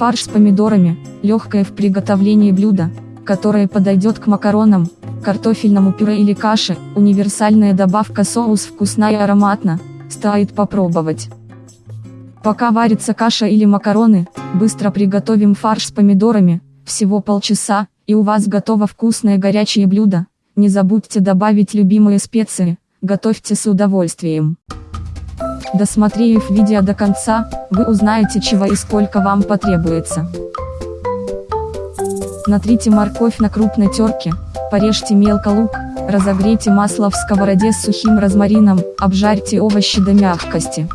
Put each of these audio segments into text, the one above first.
Фарш с помидорами – легкое в приготовлении блюдо, которое подойдет к макаронам, картофельному пюре или каше, универсальная добавка соус вкусна и ароматно, стоит попробовать. Пока варится каша или макароны, быстро приготовим фарш с помидорами, всего полчаса, и у вас готово вкусное горячее блюдо. Не забудьте добавить любимые специи, готовьте с удовольствием. Досмотрев видео до конца, вы узнаете чего и сколько вам потребуется. Натрите морковь на крупной терке, порежьте мелко лук, разогрейте масло в сковороде с сухим розмарином, обжарьте овощи до мягкости.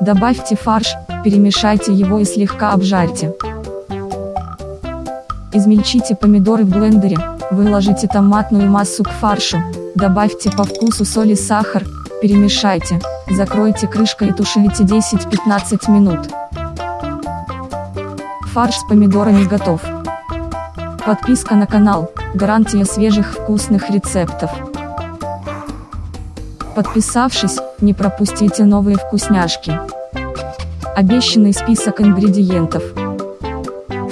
Добавьте фарш, перемешайте его и слегка обжарьте. Измельчите помидоры в блендере, выложите томатную массу к фаршу, добавьте по вкусу соль и сахар, перемешайте, закройте крышкой и тушите 10-15 минут. Фарш с помидорами готов. Подписка на канал, гарантия свежих вкусных рецептов. Подписавшись, не пропустите новые вкусняшки. Обещанный список ингредиентов.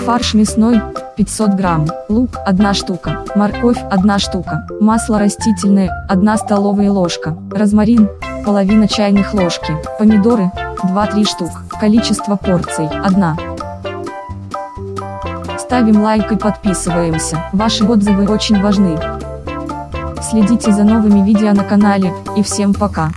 Фарш мясной, 500 грамм, лук 1 штука, морковь 1 штука, масло растительное 1 столовая ложка, розмарин половина чайных ложки, помидоры 2-3 штук, количество порций 1. Ставим лайк и подписываемся, ваши отзывы очень важны. Следите за новыми видео на канале, и всем пока.